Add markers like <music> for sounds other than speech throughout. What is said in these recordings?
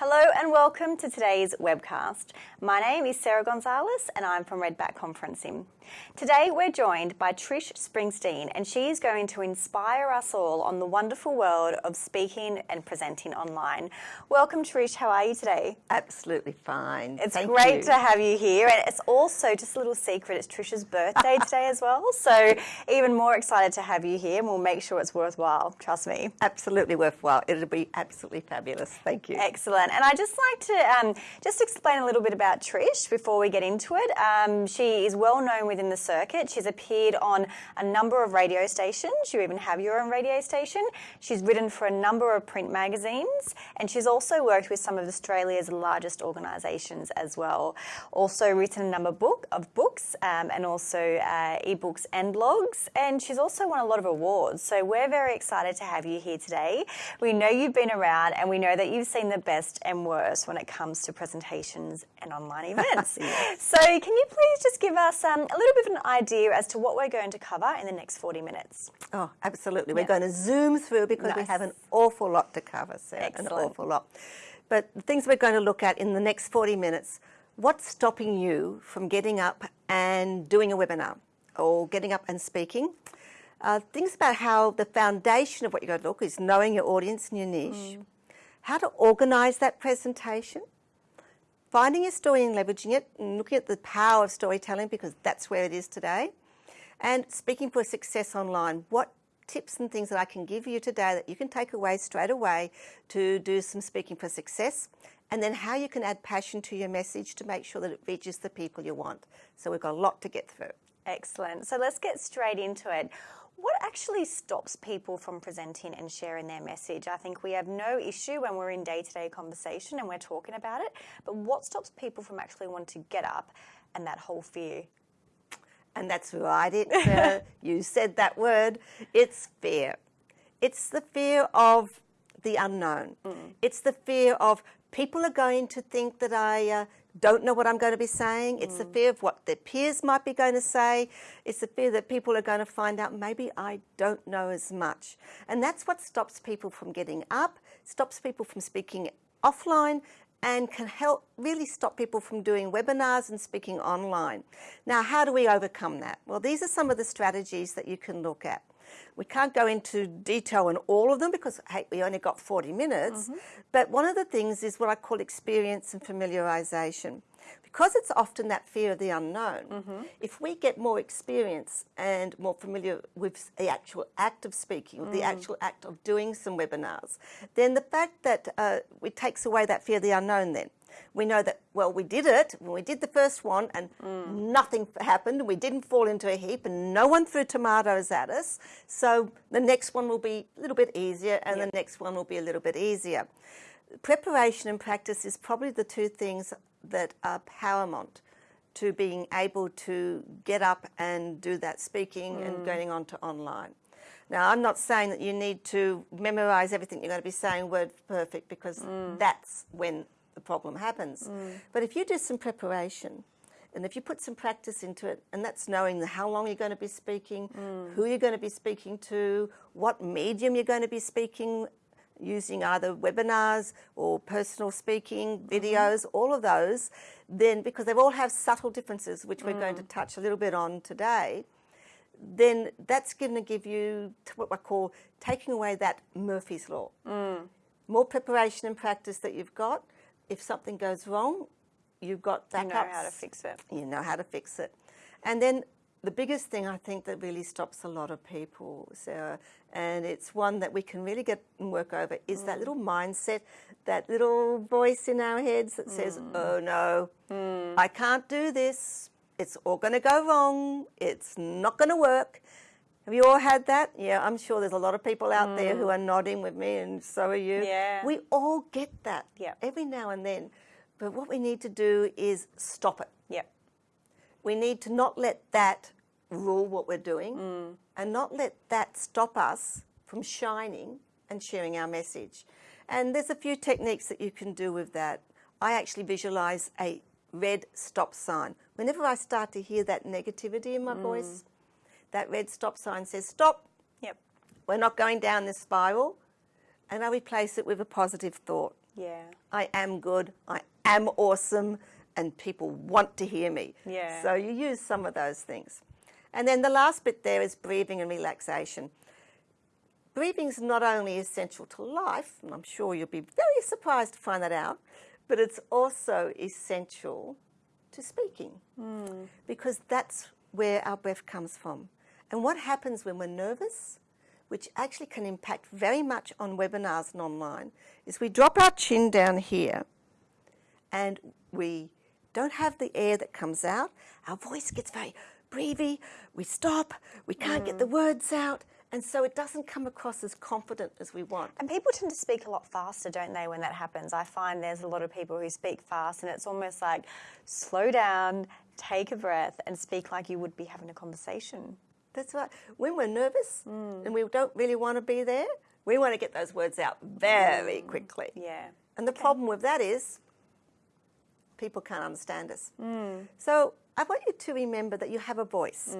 Hello and welcome to today's webcast. My name is Sarah Gonzalez and I'm from Redback Conferencing. Today we're joined by Trish Springsteen and she is going to inspire us all on the wonderful world of speaking and presenting online. Welcome Trish, how are you today? Absolutely fine. It's Thank great you. to have you here and it's also just a little secret, it's Trish's birthday <laughs> today as well. So even more excited to have you here and we'll make sure it's worthwhile, trust me. Absolutely worthwhile. It'll be absolutely fabulous. Thank you. Excellent. And I just like to um, just explain a little bit about Trish before we get into it. Um, she is well known within the circuit. She's appeared on a number of radio stations. You even have your own radio station. She's written for a number of print magazines, and she's also worked with some of Australia's largest organisations as well. Also written a number book, of books um, and also uh, ebooks and blogs. And she's also won a lot of awards. So we're very excited to have you here today. We know you've been around, and we know that you've seen the best and worst when it comes to presentations and online <laughs> events. yes. So can you please just give us um, a little bit of an idea as to what we're going to cover in the next 40 minutes? Oh, absolutely. We're going to zoom through because nice. we have an awful lot to cover, Sarah, Excellent. an awful lot. But the things we're going to look at in the next 40 minutes, what's stopping you from getting up and doing a webinar or getting up and speaking? Uh, things about how the foundation of what you're going to look is knowing your audience and your niche. Mm how to organise that presentation, finding your story and leveraging it, and looking at the power of storytelling because that's where it is today, and speaking for success online. What tips and things that I can give you today that you can take away straight away to do some speaking for success, and then how you can add passion to your message to make sure that it reaches the people you want. So we've got a lot to get through. Excellent. So let's get straight into it. What actually stops people from presenting and sharing their message? I think we have no issue when we're in day-to-day conversation and we're talking about it, but what stops people from actually wanting to get up and that whole fear? And that's right, it, <laughs> uh, you said that word, it's fear. It's the fear of the unknown. Mm. It's the fear of people are going to think that I uh, don't know what I'm going to be saying. It's mm. the fear of what their peers might be going to say. It's the fear that people are going to find out maybe I don't know as much. And that's what stops people from getting up, stops people from speaking offline, and can help really stop people from doing webinars and speaking online. Now, how do we overcome that? Well, these are some of the strategies that you can look at. We can't go into detail on all of them because, hey, we only got 40 minutes. Mm -hmm. But one of the things is what I call experience and familiarization. Because it's often that fear of the unknown, mm -hmm. if we get more experience and more familiar with the actual act of speaking, mm. the actual act of doing some webinars, then the fact that uh, it takes away that fear of the unknown then we know that, well, we did it when we did the first one and mm. nothing happened and we didn't fall into a heap and no one threw tomatoes at us. So the next one will be a little bit easier and yep. the next one will be a little bit easier. Preparation and practice is probably the two things that are paramount to being able to get up and do that speaking mm. and going on to online. Now, I'm not saying that you need to memorize everything you're going to be saying word perfect because mm. that's when the problem happens. Mm. But if you do some preparation, and if you put some practice into it, and that's knowing how long you're going to be speaking, mm. who you're going to be speaking to, what medium you're going to be speaking, using either webinars or personal speaking, mm-hmm. videos, mm all of those, then because they all have subtle differences, which we're mm. going to mm. touch a little bit on today, then that's going to give you what I call taking away that Murphy's Law. Mm. More preparation and practice that you've got, if something goes wrong, you've got backups. You know how to fix it. You know how to fix it. And then the biggest thing I think that really stops a lot of people, Sarah, and it's one that we can really get and work over, is mm. that little mindset, that little voice in our heads that mm. says, oh no, mm. I can't do this. It's all going to go wrong. It's not going to work. Have you all had that? Yeah, I'm sure there's a lot of people out mm. there who mm. are nodding with me and so are you. Yeah. We all get that yeah. every now and then. But what we need to do is stop it. Yeah. We need to not let that rule what we're doing mm. and not let that stop us from shining and sharing our message. And there's a few techniques that you can do with that. I actually visualize a red stop sign. Whenever I start to hear that negativity in my mm. voice, that red stop sign says stop. Yep. We're not going down this spiral. And I replace it with a positive thought. Yeah. I am good, I am awesome, and people want to hear me. Yeah. So you use some of those things. And then the last bit there is breathing and relaxation. Breathing is not only essential to life, and I'm sure you'll be very surprised to find that out, but it's also essential to speaking hmm. because that's where our breath comes from. And what happens when we're nervous, which actually can impact very much on webinars and online, is we drop our chin down here and we don't have the air that comes out. Our voice gets very breathy. We stop. We can't get mm. the words out. And so it doesn't come across as confident as we want. And people tend to speak a lot faster, don't they, when that happens? I find there's a lot of people who speak fast, and it's almost like slow down, take a breath, and speak like you would be having a conversation. That's right. When we're nervous mm. and we don't really want to be there, we want to get those words out very mm. quickly. Yeah. And the problem with that is people can't understand us. Mm. So I want you to remember that you have a voice.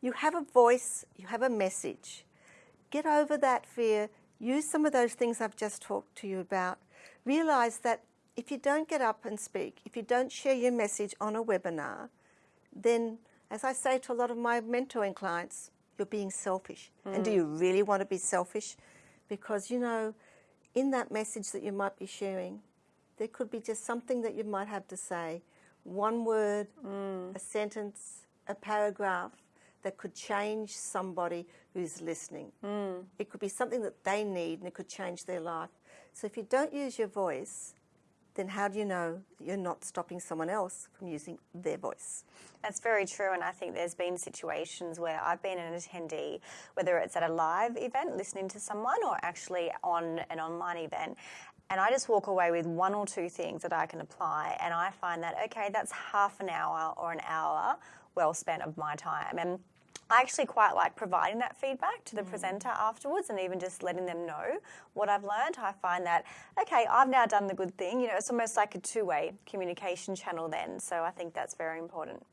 You have a voice, you have a message. Get over that fear. Use some of those things I've just talked to you about. Realize that if you don't get up and speak, if you don't share your message on a webinar, then, as I say to a lot of my mentoring clients, you're being selfish. And do hmm. you really want to be selfish? Because, you know, in that message that you might be sharing, there could be just something that you might have to say one word, hmm. a sentence, a paragraph that could change somebody who's listening. Hmm. It could be something that they need and it could change their life. So if you don't use your voice, then how do you know you're not stopping someone else from using their voice? That's very true, and I think there's been situations where I've been an attendee, whether it's at a live event listening to someone or actually on an online event, and I just walk away with one or two things that I can apply, and I find that, okay, that's half an hour or an hour well spent of my time. And I actually quite like providing that feedback to the presenter afterwards and even just letting them know what I've learned. I find that, okay, I've now done the good thing. You know, it's almost like a two way communication channel then. So I think that's very important.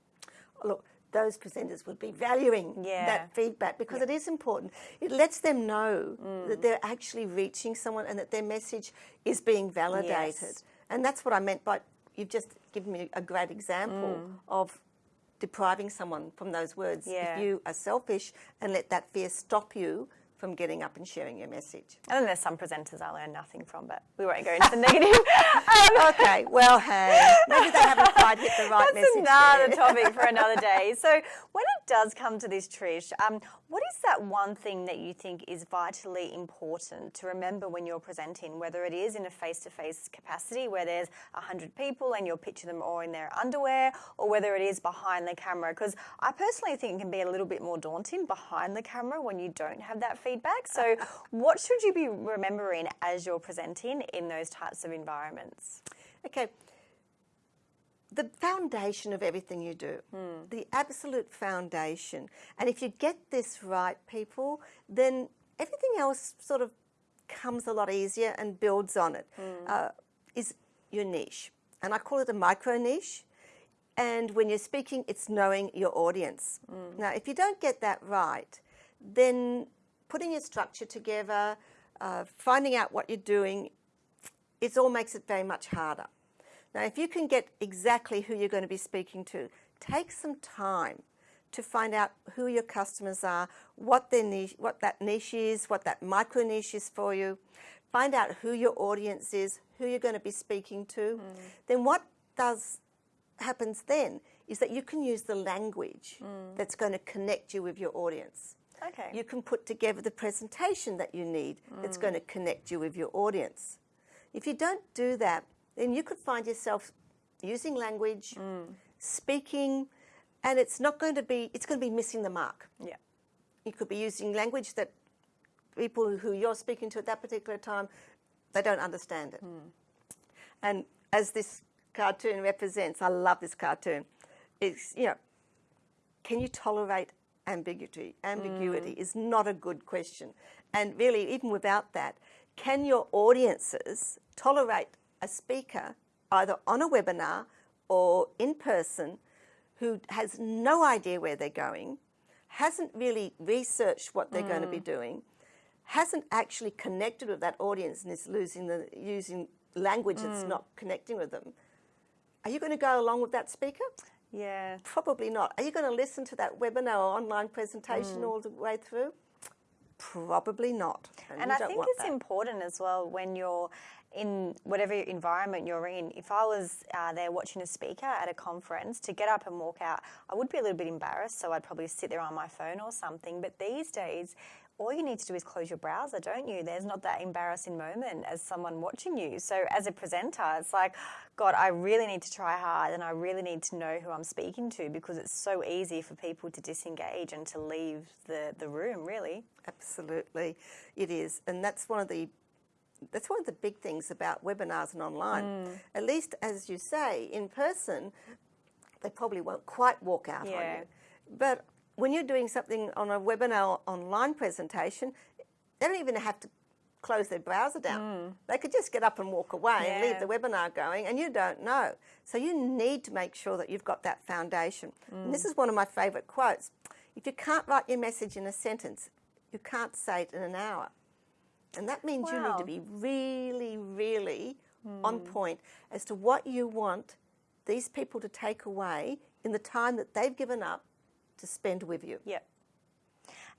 Look, those presenters would be valuing Yeah. that feedback because it is important. It lets them know Mm. that they're actually reaching someone and that their message is being validated. Yes. And that's what I meant by you've just given me a great example Mm. of depriving someone from those words. Yeah. If you are selfish and let that fear stop you from getting up and sharing your message. And then there's some presenters I learn nothing from, but we won't go into the <laughs> negative. Um, <laughs> okay, well, hey, maybe they haven't quite hit the right That's message. another there. topic for another <laughs> day. So, when it does come to this, Trish, um, what is that one thing that you think is vitally important to remember when you're presenting, whether it is in a face to face capacity where there's 100 people and you're picturing them all in their underwear, or whether it is behind the camera? Because I personally think it can be a little bit more daunting behind the camera when you don't have that feedback. So, <laughs> what should you be remembering as you're presenting in those types of environments? Okay. The foundation of everything you do, hmm. the absolute foundation. And if you get this right, people, then everything else sort of comes a lot easier and builds on it. Hmm. Uh, is your niche. And I call it a micro niche. And when you're speaking, it's knowing your audience. Hmm. Now, if you don't get that right, then putting your structure together, uh, finding out what you're doing, it all makes it very much harder. Now, if you can get exactly who you're going to be speaking to, take some time to find out who your customers are, what their niche, what that niche is, what that micro niche is for you. Find out who your audience is, who you're going to be speaking to. Then what does happens then is that you can use the language that's going to connect you with your audience. Okay. You can put together the presentation that you need that's going to mm. connect you with your audience. If you don't do that, then you could find yourself using language, mm. speaking, and it's not going to be, it's going to be missing the mark. yeah. You could be using language that people who you're speaking to at that particular time, they don't understand it. Mm. And as this cartoon represents, I love this cartoon. It's, you know, can you tolerate ambiguity? Ambiguity mm. is not a good question. And really, even without that, can your audiences tolerate a speaker either on a webinar or in person who has no idea where they're going, hasn't really researched what they're going to be mm. doing, hasn't actually connected with that audience and is losing the using language that's mm. not connecting with them, are you going to go along with that speaker? Yeah. Probably not. Are you going to listen to that webinar or online presentation all the way through? Probably not. And you I think it's that. important as well when you're in whatever environment you're in. If I was uh, there watching a speaker at a conference to get up and walk out, I would be a little bit embarrassed, so I'd probably sit there on my phone or something. But these days, all you need to do is close your browser, don't you? There's not that embarrassing moment as someone watching you. So as a presenter, it's like, God, I really need to try hard and I really need to know who I'm speaking to because it's so easy for people to disengage and to leave the, the room, really. Absolutely, it is, and that's one of the that's one of the big things about webinars and online. Mm. At least, as you say, in person, they probably won't quite walk out on you. But when you're doing something on a webinar online presentation, they don't even have to close their browser down. They could just get up and walk away and leave Mm. The webinar going, and you don't know. So you need to make sure that you've got that foundation. And Mm. this is one of my favourite quotes. If you can't write your message in a sentence, you can't say it in an hour. And that means you need to be really, really on point as to what you want these people to take away in the time that they've given up to spend with you. Yep.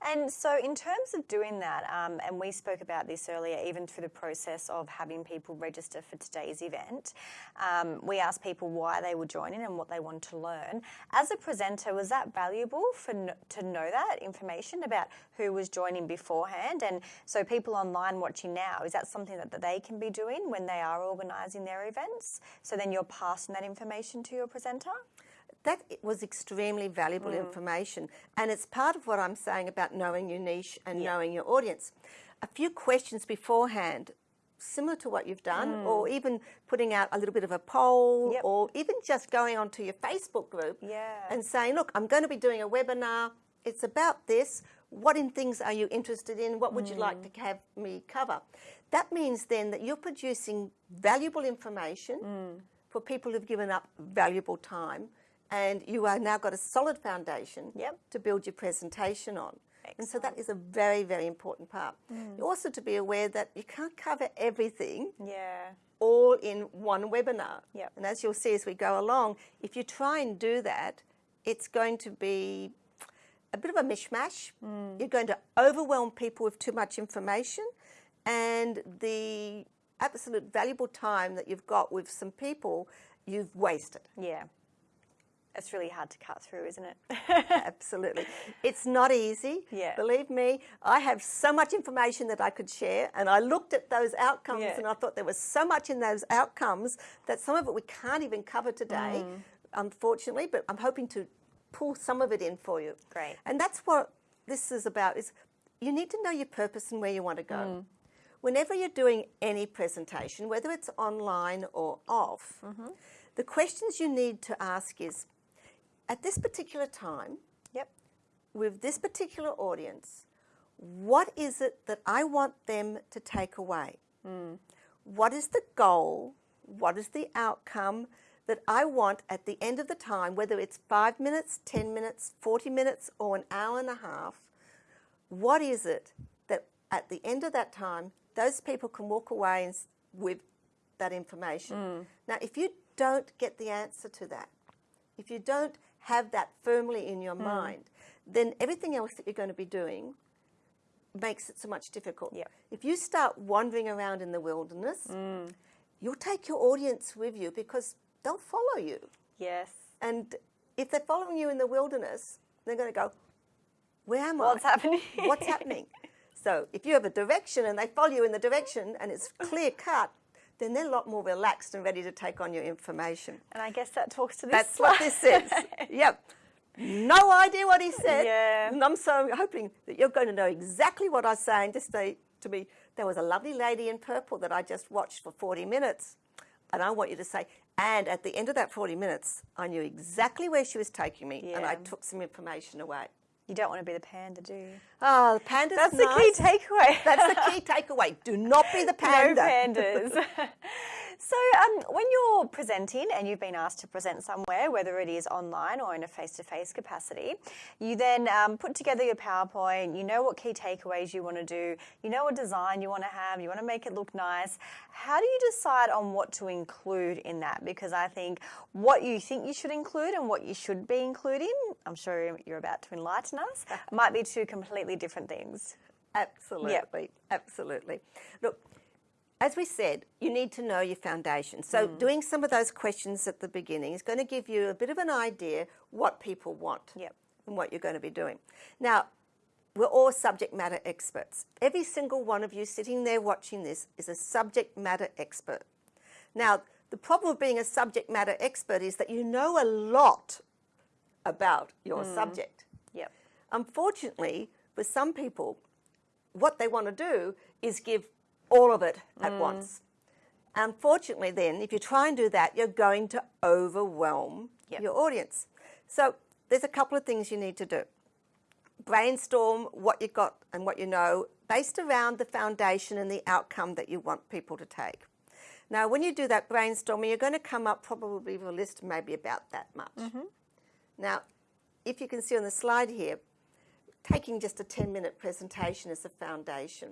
And so, in terms of doing that, um, and we spoke about this earlier, even through the process of having people register for today's event, um, we asked people why they were joining and what they want to learn. As a presenter, was that valuable for to know that information about who was joining beforehand? And so, people online watching now, is that something that, that they can be doing when they are organising their events? So then you're passing that information to your presenter? That was extremely valuable mm. information. And it's part of what I'm saying about knowing your niche and knowing your audience. A few questions beforehand, similar to what you've done, mm. or even putting out a little bit of a poll, Yep. or even just going onto your Facebook group Yeah. and saying, look, I'm going to be doing a webinar. It's about this. What in things are you interested in? What would you like mm. to have me cover? That means then that you're producing valuable information for people who've given up valuable time, and you are now got a solid foundation Yep. to build your presentation on. And so that is a very, very important part. Mm. Also, to be aware that you can't cover everything Yeah. all in one webinar. Yep. And as you'll see as we go along, if you try and do that, it's going to be a bit of a mishmash. You're going to overwhelm people with too much information, and the absolute valuable time that you've got with some people, you've wasted. Yeah. It's really hard to cut through, isn't it? <laughs> Absolutely. It's not easy. Yeah. Believe me, I have so much information that I could share, and I looked at those outcomes Yeah. and I thought there was so much in those outcomes that some of it we can't even cover today, Mm. unfortunately, but I'm hoping to pull some of it in for you. Great. And that's what this is about is you need to know your purpose and where you want to go. Mm. Whenever you're doing any presentation, whether it's online or off, Mm-hmm. the questions you need to ask is at this particular time, yep. with this particular audience, what is it that I want them to take away? Hmm. What is the goal? What is the outcome that I want at the end of the time, whether it's five minutes, 10 minutes, 40 minutes, or an hour and a half? What is it that at the end of that time, those people can walk away and, with that information? Hmm. Now, if you don't get the answer to that, if you don't have that firmly in your hmm. mind, then everything else that you're going to be doing makes it so much difficult. Yep. If you start wandering around in the wilderness, hmm. you'll take your audience with you because they'll follow you. Yes. And if they're following you in the wilderness, they're going to go, Where am What's I? happening? What's happening? <laughs> So if you have a direction and they follow you in the direction and it's clear cut, then they're a lot more relaxed and ready to take on your information. And I guess that talks to this. That's what this is. <laughs> Yep. No idea what he said. Yeah. And I'm so hoping that you're going to know exactly what I was saying. Just say to me, there was a lovely lady in purple that I just watched for 40 minutes. And I want you to say, and at the end of that 40 minutes, I knew exactly where she was taking me and I took some information away. You don't want to be the panda, do you? Oh, the panda's That's nice. the key takeaway. That's the key <laughs> takeaway. Do not be the panda. no panda. pandas. <laughs> So, um, when you're presenting and you've been asked to present somewhere, whether it is online or in a face to face capacity, you then um, put together your PowerPoint, you know what key takeaways you want to do, you know what design you want to have, you want to make it look nice. How do you decide on what to include in that? Because I think what you think you should include and what you should be including, I'm sure you're about to enlighten us, <laughs> might be two completely different things. Absolutely, absolutely. Look, as we said, you need to know your foundation. So mm. doing some of those questions at the beginning is going to give you a bit of an idea what people want Yep. and what you're going to be doing. Now, we're all subject matter experts. Every single one of you sitting there watching this is a subject matter expert. Now, the problem of being a subject matter expert is that you know a lot about your mm. subject. Yep. Unfortunately, for some people, what they want to do is give all of it at mm. once. Unfortunately, then, if you try and do that, you're going to overwhelm Yep. your audience. So, there's a couple of things you need to do. Brainstorm what you've got and what you know based around the foundation and the outcome that you want people to take. Now, when you do that brainstorming, you're going to come up probably with a list maybe about that much. Mm-hmm. Now, if you can see on the slide here, taking just a 10 minute presentation as a foundation.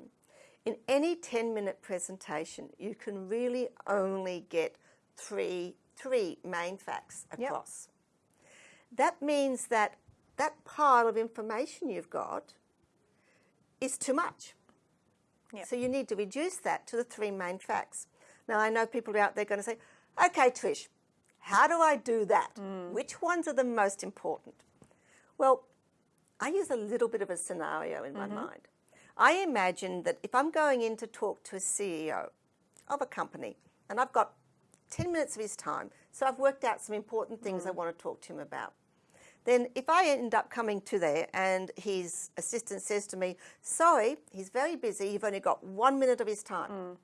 In any 10 minute presentation, you can really only get three, three main facts Yep. across. That means that that pile of information you've got is too much. Yep. So you need to reduce that to the three main facts. Now, I know people are out there going to say, okay, Trish, how do I do that? Mm. Which ones are the most important? Well, I use a little bit of a scenario in my mm-hmm. mind. I imagine that if I'm going in to talk to a CEO of a company and I've got 10 minutes of his time, so I've worked out some important things I mm. want to talk to him about. Then, if I end up coming to there and his assistant says to me, Sorry, he's very busy, you've only got one minute of his time. Mm.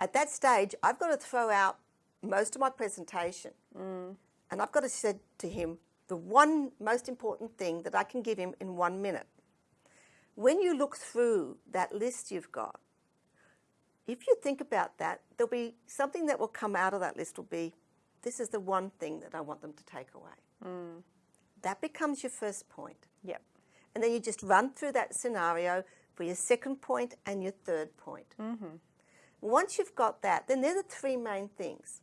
At that stage, I've got to throw out most of my presentation. Mm. And I've got to say to him the one most important thing that I can give him in one minute. When you look through that list you've got, if you think about that, there'll be something that will come out of that list will be this is the one thing that I want them to take away. Mm. That becomes your first point. Yep. And then you just run through that scenario for your second point and your third point. Mm-hmm. Once you've got that, then they're the three main things.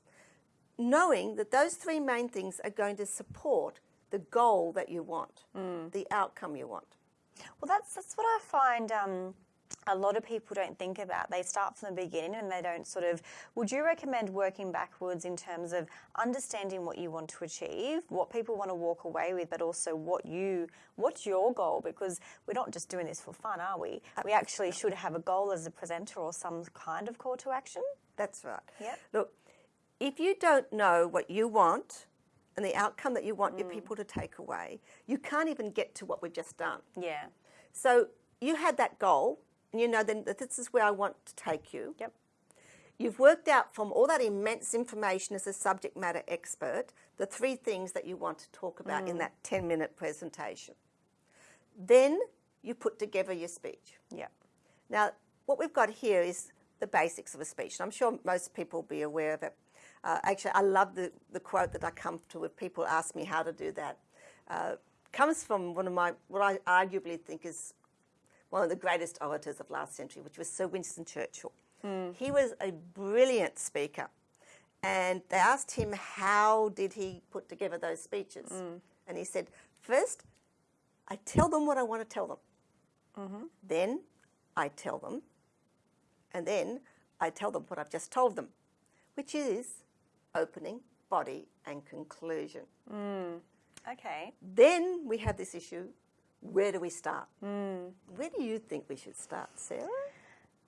Knowing that those three main things are going to support the goal that you want, mm. the outcome you want. Well, that's that's what I find. Um, a lot of people don't think about. They start from the beginning and they don't sort of. Would you recommend working backwards in terms of understanding what you want to achieve, what people want to walk away with, but also what you what's your goal? Because we're not just doing this for fun, are we? We actually should have a goal as a presenter or some kind of call to action. That's right. Yeah. Look, if you don't know what you want and the outcome that you want your mm. people to take away, you can't even get to what we've just done. Yeah. So you had that goal, and you know then that this is where I want to take you. Yep. You've worked out from all that immense information as a subject matter expert the three things that you want to talk about in mm. that 10 minute presentation. Then you put together your speech. Yep. Now, what we've got here is the basics of a speech. And I'm sure most people will be aware of it. Uh, actually, I love the, the quote that I come to if people ask me how to do that. Uh, comes from one of my, what I arguably think is one of the greatest orators of last century, which was Sir Winston Churchill. He was a brilliant speaker. And they asked him how did he put together those speeches. And he said, first, I tell them what I want to tell them. Then I tell them, and then I tell them what I've just told them, which is opening, body, and conclusion. Okay. Then we have this issue where do we start? Where do you think we should start, Sarah?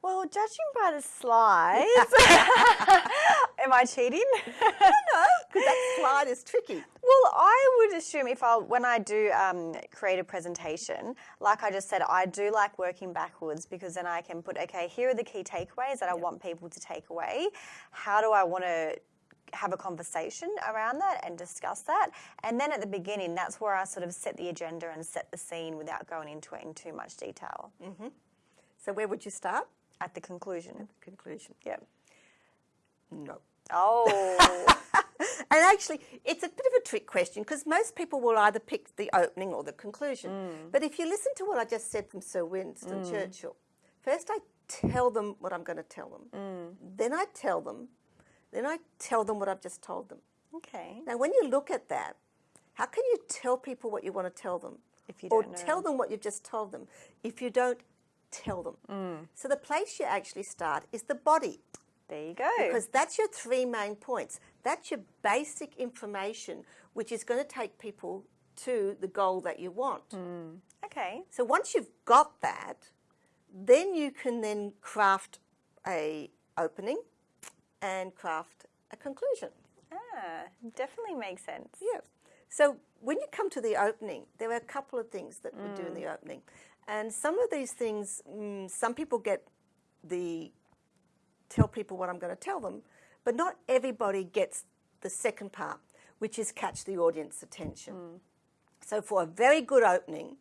Well, judging by the slides, <laughs> am I cheating? I don't know. Because that slide is tricky. Well, I would assume if I, when I do um, create a presentation, like I just said, I do like working backwards because then I can put, okay, here are the key takeaways that I want people to take away. How do I want to have a conversation around that and discuss that? And then at the beginning, that's where I sort of set the agenda and set the scene without going into it in too much detail. Mm-hmm. So where would you start? At the conclusion. Conclusion. Yep. No. Oh, <laughs> And actually, it's a bit of a trick question because most people will either pick the opening or the conclusion. Mm. But if you listen to what I just said from Sir Winston mm. Churchill, first I tell them what I'm going to tell them, mm. then I tell them, then I tell them what I've just told them. okay. Now, when you look at that, how can you tell people what you want to tell them? If you or don't know. tell them what you've just told them if you don't tell them? Mm. So the place you actually start is the body There you go. because that's your three main points. That's your basic information, which is going to take people to the goal that you want. Mm. okay. So once you've got that, then you can then craft a opening and craft a conclusion. Ah, definitely makes sense. Yeah. So when you come to the opening, there are a couple of things that we do in the opening. And some of these things, mm, some people get the tell people what I'm going to tell them, but not everybody gets the second part, which is catch the audience attention. So for a very good opening,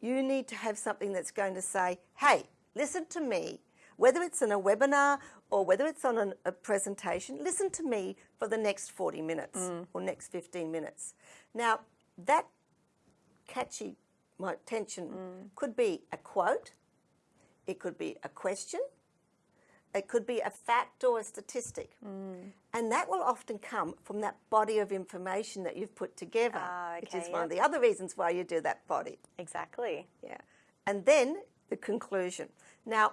you need to have something that's going to say, hey, listen to me. Whether it's in a webinar or whether it's on an, a presentation, listen to me for the next 40 minutes mm. or next 15 minutes. Now, that catchy my attention mm. could be a quote, it could be a question, it could be a fact or a statistic. Mm. And that will often come from that body of information that you've put together, Ah, which is okay, one of the other reasons why you do that body. Exactly. Yeah. And then the conclusion. Now,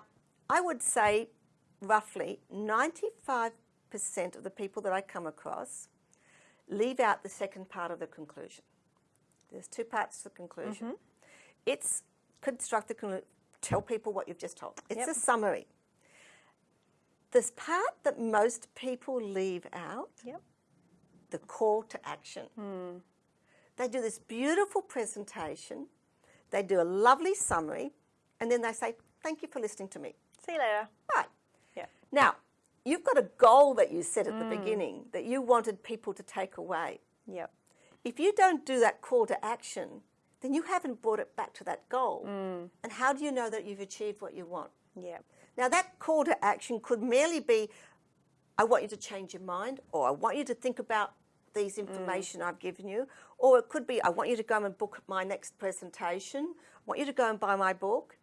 I would say roughly 95% of the people that I come across leave out the second part of the conclusion. There's two parts to the conclusion. Mm-hmm. It's construct the conclusion, tell people what you've just told. It's Yep. a summary. This part that most people leave out Yep. the call to action. Hmm. They do this beautiful presentation, they do a lovely summary, and then they say, Thank you for listening to me. See you later. Right. Yeah. Now, you've got a goal that you set at the mm. beginning that you wanted people to take away. Yep. If you don't do that call to action, then you haven't brought it back to that goal. Mm. And how do you know that you've achieved what you want? Yep. Now, that call to action could merely be I want you to change your mind, or I want you to think about these mm. information I've given you, or it could be I want you to go and book my next presentation, I want you to go and buy my book.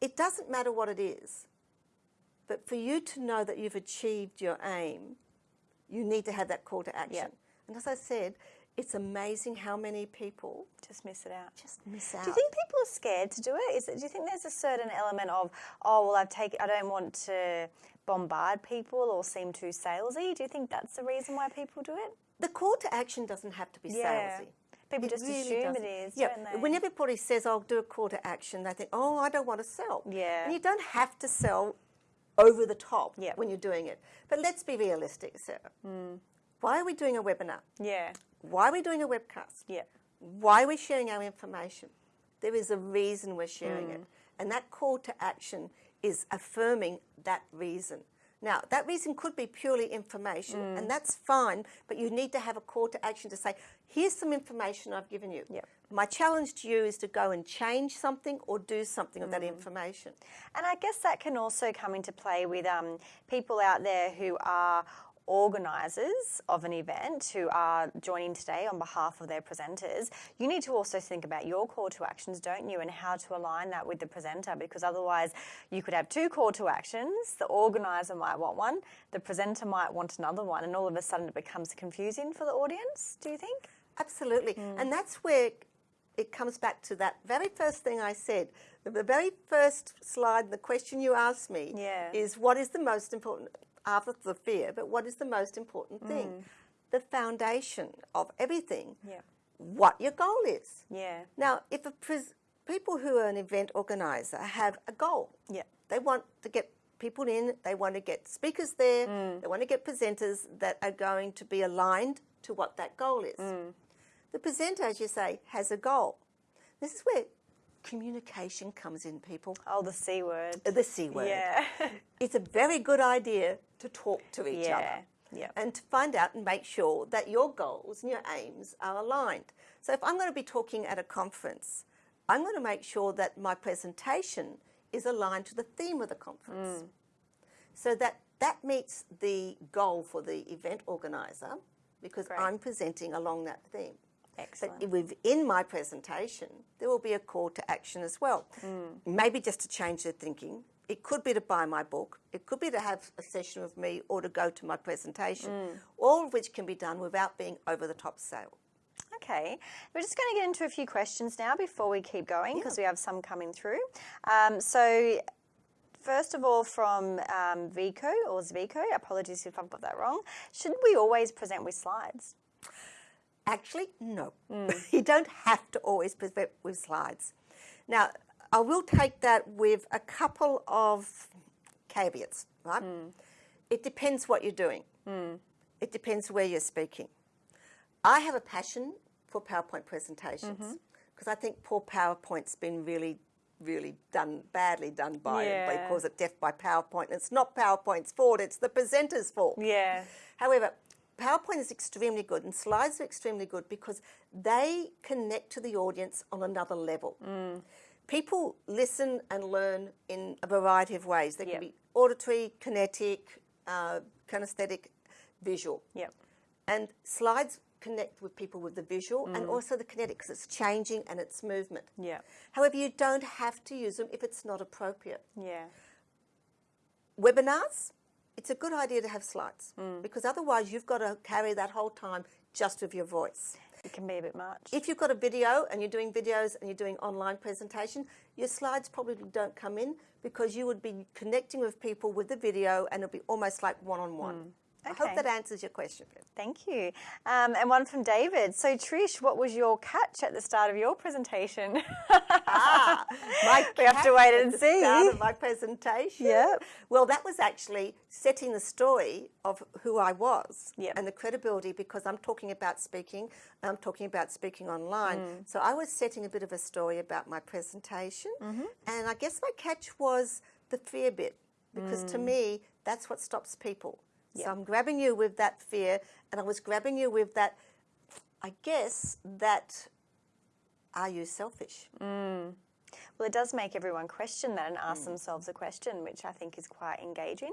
It doesn't matter what it is, but for you to know that you've achieved your aim, you need to have that call to action. And as I said, it's amazing how many people Just miss it out. just miss out. Do you think people are scared to do it? Is it? Do you think there's a certain element of, oh well, I've taken, I don't want to bombard people or seem too salesy? Do you think that's the reason why people do it? the call to action doesn't have to be Yeah. salesy. People It just really assume doesn't. it is, Yeah. don't they? When everybody says, "I'll do a call to action," they think, "Oh, I don't want to sell." Yeah. And you don't have to sell over the top Yeah. when you're doing it. But let's be realistic, Sarah. Hmm. Why are we doing a webinar? Yeah. Why are we doing a webcast? Yeah. Why are we sharing our information? There is a reason we're sharing Hmm. it. And that call to action is affirming that reason. Now, that reason could be purely information, Hmm. and that's fine, but you need to have a call to action to say, here's some information I've given you. Yep. My challenge to you is to go and change something or do something with Hmm. that information. And I guess that can also come into play with um, people out there who are organisers of an event who are joining today on behalf of their presenters. You need to also think about your call to actions, don't you, and how to align that with the presenter because otherwise you could have two call to actions. The organiser might want one, the presenter might want another one, and all of a sudden it becomes confusing for the audience, do you think? Absolutely. Hmm. And that's where it comes back to that very first thing I said. The, very first slide, the question you asked me Yeah. is what is the most important, after the fear, but what is the most important thing? The foundation of everything. Yeah. what your goal is. Yeah. Now, if a pres- people who are an event organizer have a goal, Yeah. they want to get people in, they want to get speakers there, Mm. they want to get presenters that are going to be aligned to what that goal is. Mm. The presenter, as you say, has a goal. This is where communication comes in, people. Oh, the C word. Uh, The C word. Yeah. <laughs> It's a very good idea to talk to each Yeah, other. yeah. And to find out and make sure that your goals and your aims are aligned. So if I'm going to be talking at a conference, I'm going to make sure that my presentation is aligned to the theme of the conference. So that that meets the goal for the event organizer because Great. I'm presenting along that theme. Excellent. But within my presentation, there will be a call to action as well. Maybe just to change their thinking. It could be to buy my book. It could be to have a session with me or to go to my presentation. All of which can be done without being over the top sale. Okay, we're just going to get into a few questions now before we keep going because we have some coming through. Um, so, first of all, from um, Vico or Zvico, apologies if I've got that wrong. Should we always present with slides? Actually, no. Hmm. <laughs> you don't have to always present with slides. Now, I will take that with a couple of caveats, right? Hmm. It depends what you're doing. Hmm. It depends where you're speaking. I have a passion for PowerPoint presentations mm-hmm. because I think poor PowerPoint's been really, really done badly done by Yeah. calls it death by PowerPoint. It's not PowerPoint's fault; it's the presenter's fault. Yeah. However, PowerPoint is extremely good and slides are extremely good because they connect to the audience on another level. People listen and learn in a variety of ways. They Yep. can be auditory, kinetic, uh, kinesthetic, visual. Yep. And slides connect with people with the visual Mm. and also the kinetic because it's changing and it's movement. Yeah. However, you don't have to use them if it's not appropriate Yeah. webinars, it's a good idea to have slides Mm. because otherwise you've got to carry that whole time just with your voice. It can be a bit much. If you've got a video and you're doing videos and you're doing online presentation, your slides probably don't come in because you would be connecting with people with the video and it'll be almost like one on one. I Okay. hope that answers your question. Thank you. Um, and one from David. So, Trish, what was your catch at the start of your presentation? Ah, <laughs> my We have to wait at and the see. Start of my presentation. Yep. Well, that was actually setting the story of who I was Yep. and the credibility because I'm talking about speaking. I'm talking about speaking online. Mm. So I was setting a bit of a story about my presentation, Mm-hmm. and I guess my catch was the fear bit because Mm. to me that's what stops people. So I'm grabbing you with that fear, and I was grabbing you with that. I guess that. Are you selfish? Well, it does make everyone question that and ask themselves a question, which I think is quite engaging.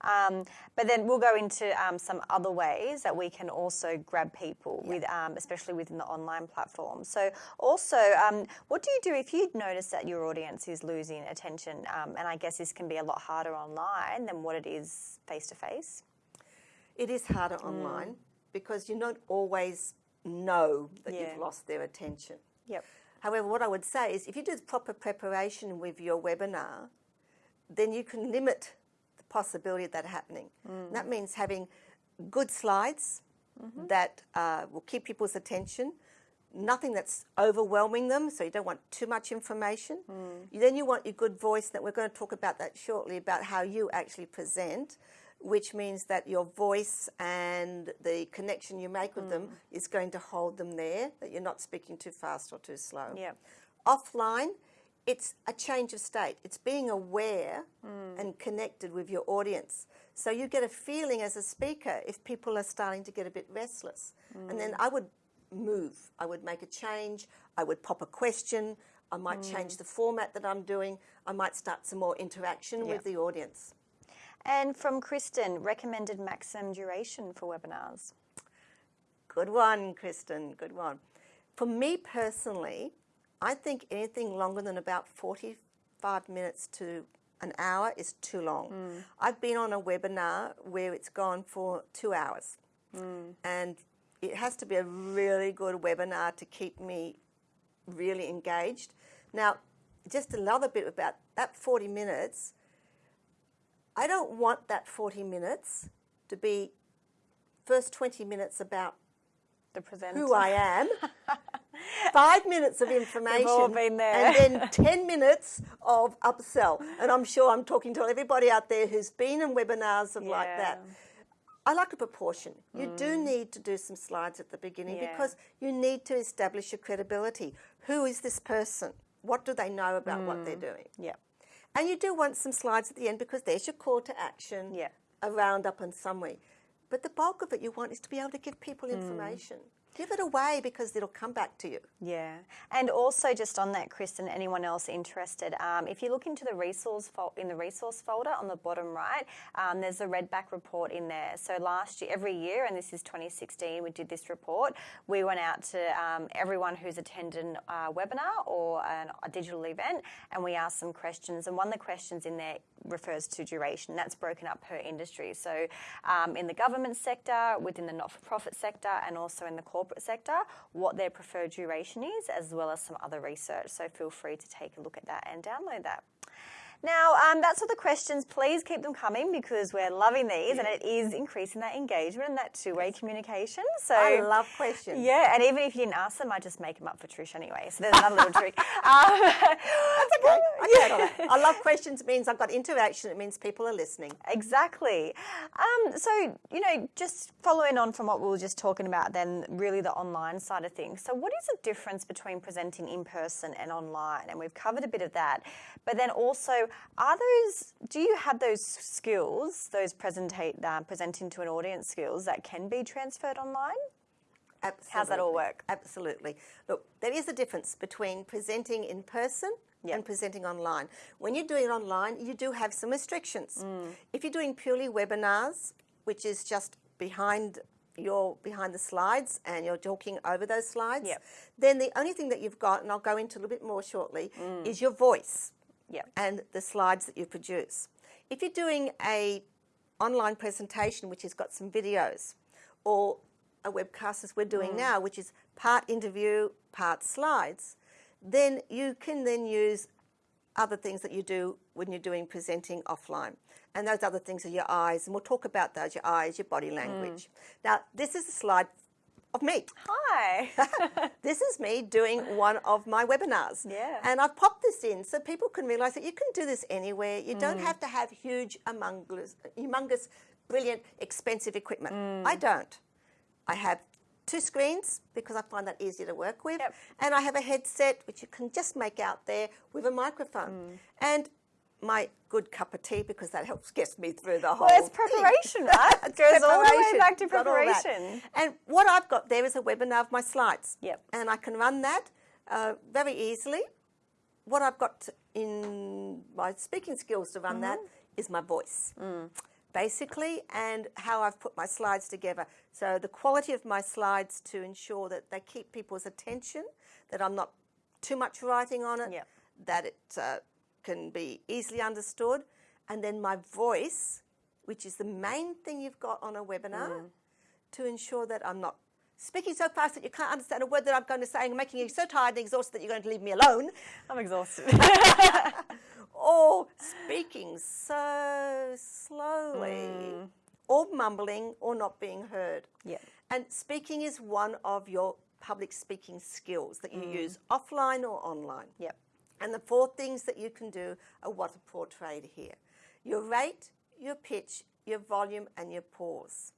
Um, but then we'll go into um, some other ways that we can also grab people with, um, especially within the online platform. So, also, um, what do you do if you notice that your audience is losing attention? Um, and I guess this can be a lot harder online than what it is face to face. It is harder mm. online because you don't always know that Yeah. you've lost their attention. Yep. However, what I would say is if you do the proper preparation with your webinar, then you can limit the possibility of that happening. And that means having good slides mm-hmm. that uh, will keep people's attention, nothing that's overwhelming them, so you don't want too much information. You- Then you want your good voice, that we're going to talk about that shortly, about how you actually present, which means that your voice and the connection you make with them mm. is going to hold them there, that you're not speaking too fast or too slow. Yep. Offline, it's a change of state. It's being aware mm. and connected with your audience. So you get a feeling as a speaker if people are starting to get a bit restless. And then mm. I would move. I would make a change. I would pop a question. I might change the format that I'm doing. I might start some more interaction with the audience. And from Kristen, recommended maximum duration for webinars. Good one, Kristen. Good one. For me personally, I think anything longer than about 45 minutes to an hour is too long. Hmm. I've been on a webinar where it's gone for two hours. Hmm. And it has to be a really good webinar to keep me really engaged. Now, just another bit about that 40 minutes, I don't want that 40 minutes to be first 20 minutes about The presenter. who I am, <laughs> five minutes of information, all been there. and then 10 minutes of upsell. And I'm sure I'm talking to everybody out there who's been in webinars of like that. I like a proportion. You do mm. need to do some slides at the beginning Yeah. because you need to establish your credibility. Who is this person? What do they know about what they're mm. doing? Yep. And you do want some slides at the end because there's your call to action, Yeah. a roundup and summary. But the bulk of it you want is to be able to give people hmm. information. Give it away because it'll come back to you. Yeah, and also just on that, Chris, and anyone else interested, um, if you look into the resource in the resource folder on the bottom right, um, there's a Redback report in there. So last year, every year, and this is 2016, we did this report. We went out to um, everyone who's attended a uh, webinar or an, a digital event, and we asked some questions. And one of the questions in there refers to duration. That's broken up per industry. So um, in the government sector, within the not-for-profit sector, and also in the corporate sector, what their preferred duration is, as well as some other research. So feel free to take a look at that and download that. Now, um, that's all the questions. Please keep them coming because we're loving these and it is increasing that engagement and that two-way communication. So I love questions. Yeah, and even if you didn't ask them, I just make them up for Trish anyway. So there's another little trick. <laughs> Um, That's okay. I, that. I love questions. It means I've got interaction. It means people are listening. Exactly. Um, so, you know, just following on from what we were just talking about, then really the online side of things. So, what is the difference between presenting in person and online? And we've covered a bit of that. But then also, are those, do you have those skills, those presentate, uh, presenting to an audience skills that can be transferred online? Absolutely. How's that all work? Absolutely. Look, there is a difference between presenting in person Yep. and presenting online. When you're doing it online, you do have some restrictions. Mm. If you're doing purely webinars, which is just behind your behind the slides and you're talking over those slides, Yep. then the only thing that you've got, and I'll go into a little bit more shortly, Mm. is your voice Yep. and the slides that you produce. If you're doing a online presentation which has got some videos or a webcast as we're doing mm. now, which is part interview, part slides, then you can then use other things that you do when you're doing presenting offline. And those other things are your eyes, and we'll talk about those, your eyes, your body mm. language. Now, this is a slide of me. Hi. <laughs> This is me doing one of my webinars. Yeah. And I've popped this in so people can realize that you can do this anywhere. You don't mm. have to have huge, humongous, humongous, brilliant, expensive equipment. Mm. I don't. I have two screens because I find that easier to work with. Yep. And I have a headset which you can just make out there with a microphone. Mm. And my good cup of tea because that helps gets me through the whole Well, it's preparation, <laughs> right? It goes all the way back to Got all that. preparation. And what I've got there is a webinar of my slides. Yep. And I can run that uh, very easily. What I've got in my speaking skills to run that Mm-hmm. is my voice, Mm. basically, and how I've put my slides together. So the quality of my slides to ensure that they keep people's attention, that I'm not too much writing on it, Yep. that it uh, can be easily understood, and then my voice, which is the main thing you've got on a webinar, mm. to ensure that I'm not speaking so fast that you can't understand a word that I'm going to say and making you so tired and exhausted that you're going to leave me alone, I'm exhausted. <laughs> or <laughs> speaking so slowly, mm. or mumbling, or not being heard. Yep. And speaking is one of your public speaking skills that you mm. use offline or online. yep. And the four things that you can do are what are portrayed here your rate, your pitch, your volume, and your pause.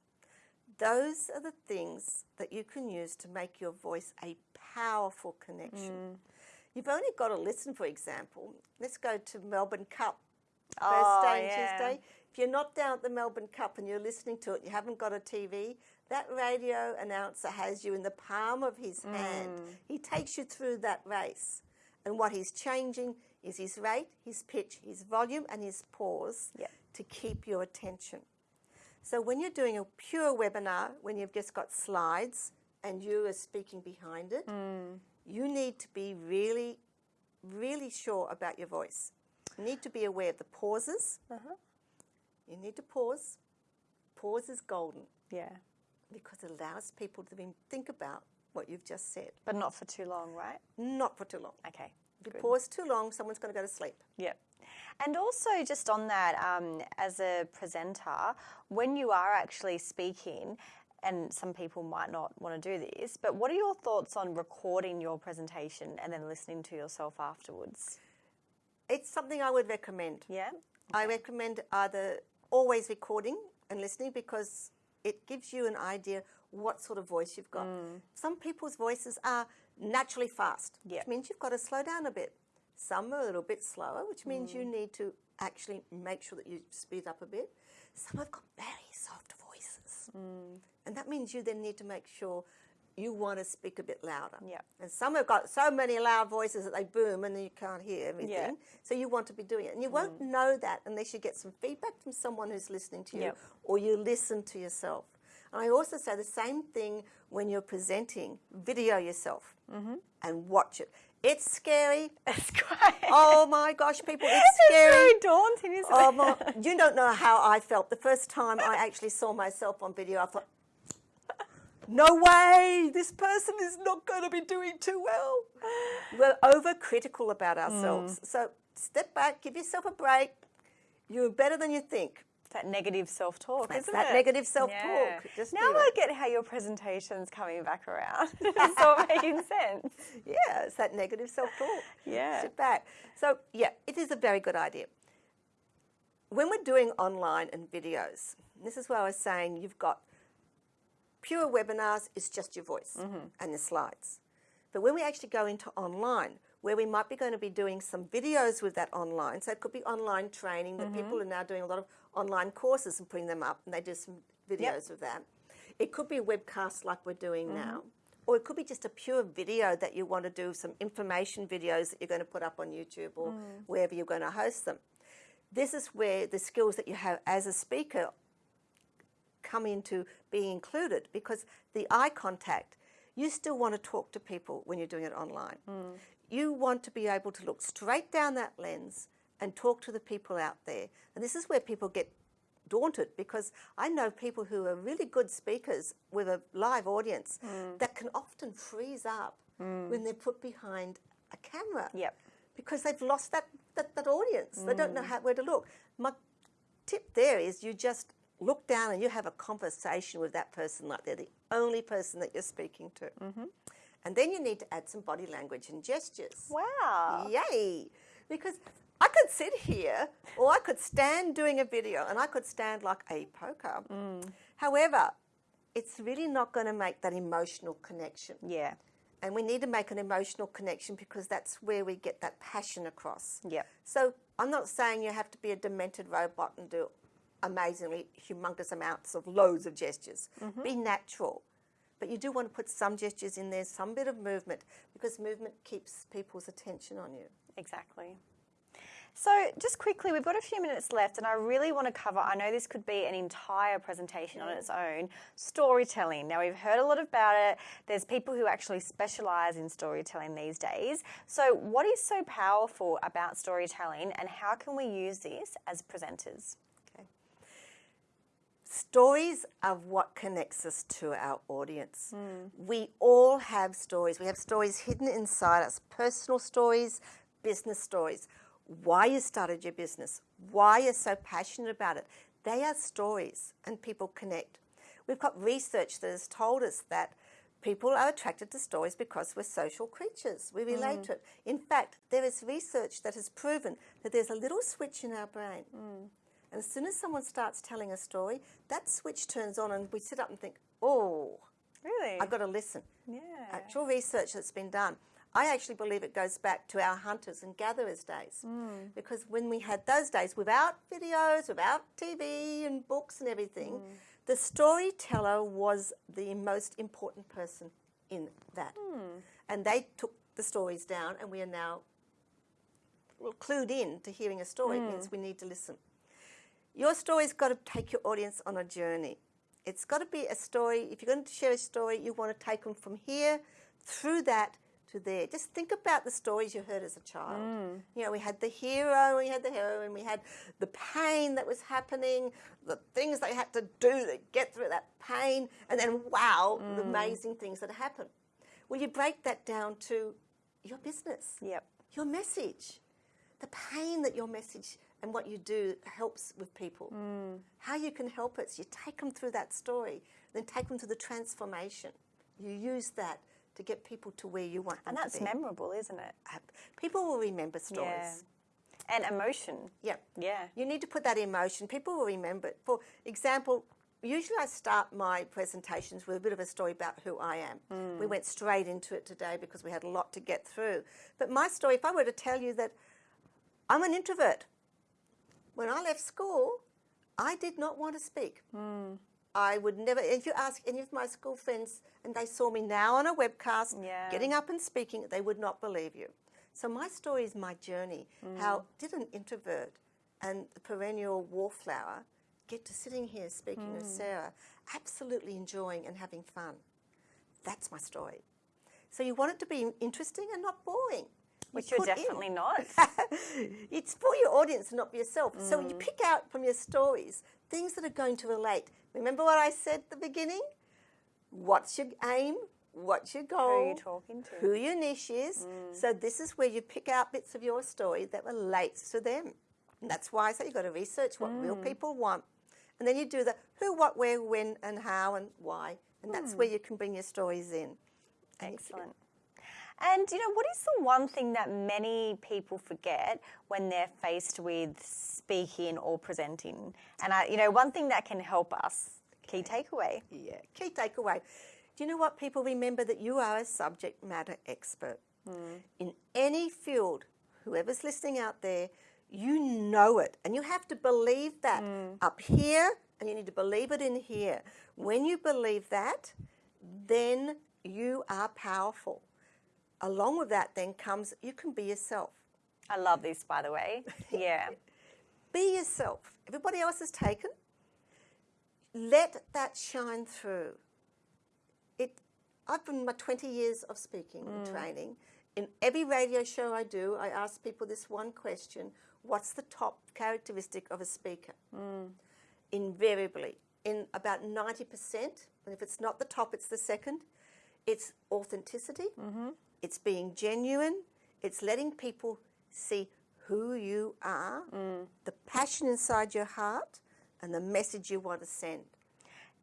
Those are the things that you can use to make your voice a powerful connection. You've only got to listen, for example. Let's go to Melbourne Cup. First Oh, day and yeah. Tuesday. If you're not down at the Melbourne Cup and you're listening to it, you haven't got a TV, that radio announcer has you in the palm of his hand. Mm. He takes you through that race. And what he's changing is his rate, his pitch, his volume, and his pause Yep. to keep your attention. So when you're doing a pure webinar, when you've just got slides and you are speaking behind it, hmm. you need to be really, really sure about your voice. You need to be aware of the pauses. Uh-huh. You need to pause. Pause is golden Yeah. because it allows people to think about what you've just said. But not for too long, right? Not for too long. Okay. If you good. pause too long, someone's going to go to sleep. Yep. And also, just on that, um, as a presenter, when you are actually speaking, and some people might not want to do this, but what are your thoughts on recording your presentation and then listening to yourself afterwards? It's something I would recommend. Yeah. I recommend either always recording and listening because it gives you an idea what sort of voice you've got. Mm. Some people's voices are naturally fast, Yeah. which means you've got to slow down a bit. Some are a little bit slower, which means you mm. need to actually make sure that you speed up a bit. Some have got very soft voices. Mm. And that means you then need to make sure you want to speak a bit louder. Yep. And some have got so many loud voices that they boom and then you can't hear everything. Yeah. So you want to be doing it. And you won't know that unless you get some feedback from someone who's listening to you Yep. or you listen to yourself. And I also say the same thing when you're presenting. Video yourself mm-hmm. and watch it. It's scary. <laughs> It's great. Oh my gosh, people, it's <laughs> it's scary. very daunting, isn't Oh it? my, <laughs> you don't know how I felt the first time I actually saw myself on video. I thought, no way, this person is not going to be doing too well. We're overcritical about ourselves. Mm. So step back, give yourself a break. You're better than you think. That negative self-talk, That's isn't that it? negative self-talk. Just now I get how your presentation's coming back around. <laughs> <laughs> it's all making sense. Yeah, it's that negative self-talk. Yeah. Sit back. So yeah, it is a very good idea. When we're doing online and videos, this is where I was saying you've got pure webinars is just your voice mm-hmm. and the slides. But when we actually go into online, where we might be going to be doing some videos with that online, so it could be online training that mm-hmm. people are now doing a lot of online courses and putting them up, and they do some videos of that. It could be webcasts like we're doing mm-hmm. now, or it could be just a pure video that you want to do some information videos that you're going to put up on YouTube or mm. wherever you're going to host them. This is where the skills that you have as a speaker come into being included because the eye contact, you still want to talk to people when you're doing it online. Mm. You want to be able to look straight down that lens and talk to the people out there. And this is where people get daunted because I know people who are really good speakers with a live audience hmm. that can often freeze up hmm. when they're put behind a camera Yep. because they've lost that, that, that audience. They don't know hmm. how, where to look. My tip there is you just look down and you have a conversation with that person like they're the only person that you're speaking to. Mm-hmm. And then you need to add some body language and gestures. Wow. Yay! Because I could sit here or I could stand doing a video and I could stand like a poker. Mm. However, it's really not going to make that emotional connection. Yeah. And we need to make an emotional connection because that's where we get that passion across. Yeah. So I'm not saying you have to be a demented robot and do amazingly humongous amounts of loads of gestures. Mm-hmm. Be natural. But you do want to put some gestures in there, some bit of movement, because movement keeps people's attention on you. Exactly. So, just quickly, we've got a few minutes left, and I really want to cover. I know this could be an entire presentation on mm. its own storytelling. Now, we've heard a lot about it. There's people who actually specialize in storytelling these days. So, what is so powerful about storytelling, and how can we use this as presenters? Okay. Stories are what connects us to our audience. Mm. We all have stories. We have stories hidden inside us personal stories, business stories. Why you started your business, why you're so passionate about it. They are stories, and people connect. We've got research that has told us that people are attracted to stories because we're social creatures. We relate mm. to it. In fact, there is research that has proven that there's a little switch in our brain. Mm. And as soon as someone starts telling a story, that switch turns on and we sit up and think, oh, Really? I've got to listen. yeah. Actual research that's been done. I actually believe it goes back to our hunters and gatherers days. Mm. Because when we had those days without videos, without TV and books and everything, mm. the storyteller was the most important person in that. Hmm. And they took the stories down, and we are now clued in to hearing a story. It means mm. we need to listen. Your story's got to take your audience on a journey. It's got to be a story. If you're going to share a story, you want to take them from here through that to there. Just think about the stories you heard as a child. Mm. You know, we had the hero, we had the heroine, we had the pain that was happening, the things they had to do to get through that pain, and then wow, the mm. amazing things that happen. Well, you break that down to your business Yep. your message, the pain that your message and what you do helps with people. Mm. How you can help it is you take them through that story, then take them through the transformation. You use that to get people to where you want them And that's memorable, isn't it? people will remember Yeah. stories. And emotion. Yeah. Yeah. You need to put that emotion. People will remember it. For example, usually I start my presentations with a bit of a story about who I am. Hmm. We went straight into it today because we had a lot to get through. But my story, if I were to tell you that I'm an introvert, when I left school, I did not want to speak. Hmm. I would never, if you ask any of my school friends and they saw me now on a webcast, Yeah. getting up and speaking, they would not believe you. So my story is my journey. Mm. How did an introvert and the perennial wallflower get to sitting here speaking with mm. Sarah, absolutely enjoying and having fun? That's my story. So you want it to be interesting and not boring. You Which you're put in- definitely not. <laughs> it's for your audience, not for yourself. So Mm. you pick out from your stories things that are going to relate. Remember what I said at the beginning? What's your aim? What's your goal? Who are you talking to? Mm. Who your niche is. So this is where you pick out bits of your story that relates to them. And that's why I say you've got to research what real Mm. people want. And then you do the who, what, where, when, and how, and why. And that's Mm. where you can bring your stories in. Excellent. And you know, what is the one thing that many people forget when they're faced with speaking or presenting? And I, you know, one thing that can help us, key takeaway. Yeah, key takeaway. Do you know what people remember that you are a subject matter expert hmm. in any field? Whoever's listening out there, you know it, and you have to believe that hmm. up here, and you need to believe it in here. When you believe that, then you are powerful. Along with that, then comes you can be yourself. I love this, by the way. Yeah. <laughs> Be yourself. Everybody else is taken. Let that shine through. It. I've been my 20 years of speaking and mm. training. In every radio show I do, I ask people this one question: What's the top characteristic of a speaker? Mm. Invariably, in about 90%, and if it's not the top, it's the second. It's authenticity. Mm-hmm. It's being genuine. It's letting people see who you are, mm. the passion inside your heart, and the message you want to send.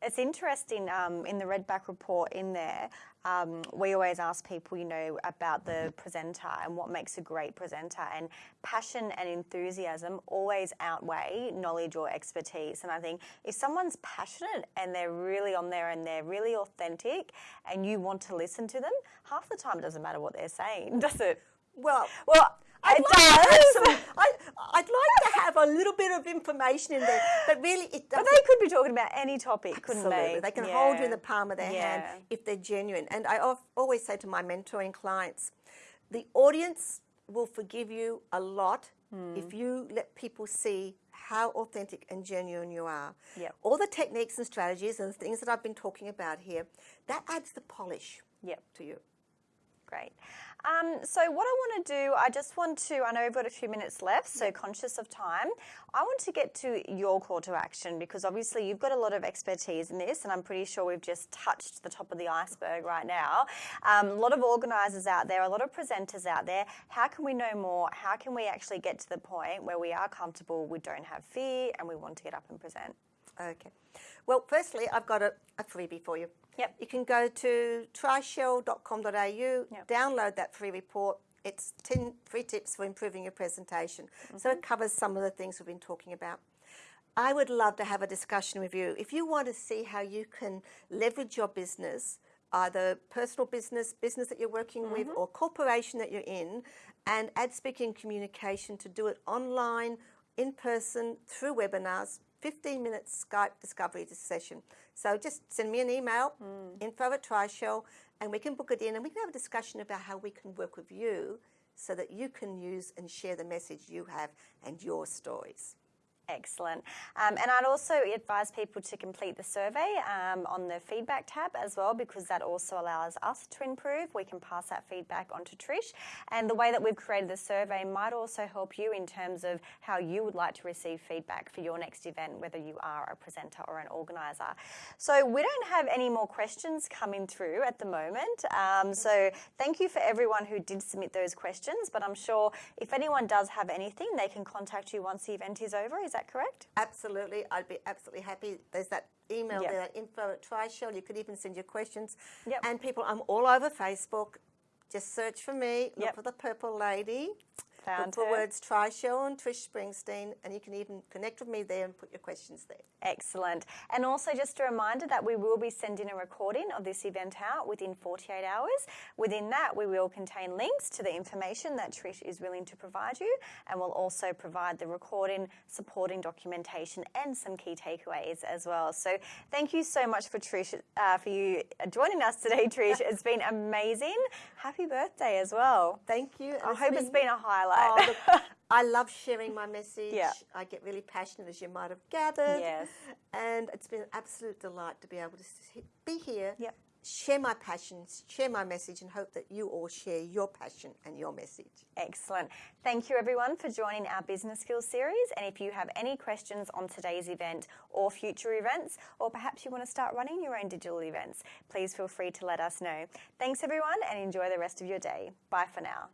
It's interesting um, in the Redback report in there, um, we always ask people, you know, about the presenter and what makes a great presenter. And passion and enthusiasm always outweigh knowledge or expertise. And I think if someone's passionate and they're really on there and they're really authentic and you want to listen to them, half the time it doesn't matter what they're saying, <laughs> does it? Well, Well, I'd it like, does. some, I, I'd like to have a little bit of information in there, but really it But doesn't. they could be talking about any topic, couldn't Absolutely. they? They can hold you in the palm of their Yeah. hand if they're genuine. And I always say to my mentoring clients, the audience will forgive you a lot Hmm. if you let people see how authentic and genuine you are. Yep. All the techniques and strategies and the things that I've been talking about here, that adds the polish Yep. to you. Great. Um, so, what I want to do, I just want to, I know we've got a few minutes left, so conscious of time, I want to get to your call to action because obviously you've got a lot of expertise in this, and I'm pretty sure we've just touched the top of the iceberg right now. Um, a lot of organisers out there, a lot of presenters out there. How can we know more? How can we actually get to the point where we are comfortable, we don't have fear, and we want to get up and present? Okay. Well, firstly, I've got a, a freebie for you. Yep. You can go to tryshell.com.au, download that free report. It's 10 free tips for improving your presentation. So it mm-hmm. covers some of the things we've been talking about. I would love to have a discussion with you. If you want to see how you can leverage your business, either personal business, business that you're working with, mm-hmm. or corporation that you're in, and add speaking communication to do it online, in person, through webinars, 15 minute Skype discovery session. So just send me an email, hmm. info at TriShell, and we can book it in and we can have a discussion about how we can work with you so that you can use and share the message you have and your stories. Excellent. Um, and I'd also advise people to complete the survey um, on the feedback tab as well, because that also allows us to improve. We can pass that feedback on to Trish. And the way that we've created the survey might also help you in terms of how you would like to receive feedback for your next event, whether you are a presenter or an organiser. So we don't have any more questions coming through at the moment. Um, so thank you for everyone who did submit those questions. But I'm sure if anyone does have anything, they can contact you once the event is over. Is that correct? Absolutely, I'd be absolutely happy. There's that email Yep. there, that info at TriShell. You could even send your questions. Yep. And people, I'm all over Facebook. Just search for me, look Yep. for the purple lady. Found for her. words Try and Trish Springsteen, and you can even connect with me there and put your questions there. Excellent. And also, just a reminder that we will be sending a recording of this event out within 48 hours. Within that, we will contain links to the information that Trish is willing to provide you, and we'll also provide the recording, supporting documentation, and some key takeaways as well. So, thank you so much for Trish, uh, for you joining us today, Trish. <laughs> It's been amazing. Happy birthday as well. Thank you. I hope it's been a highlight. Oh, look, <laughs> I love sharing my message. Yeah. I get really passionate, as you might have gathered. Yes. And it's been an absolute delight to be able to be here, Yep. share my passions, share my message, and hope that you all share your passion and your message. Excellent. Thank you, everyone, for joining our Business Skills series. And if you have any questions on today's event or future events, or perhaps you want to start running your own digital events, please feel free to let us know. Thanks, everyone, and enjoy the rest of your day. Bye for now.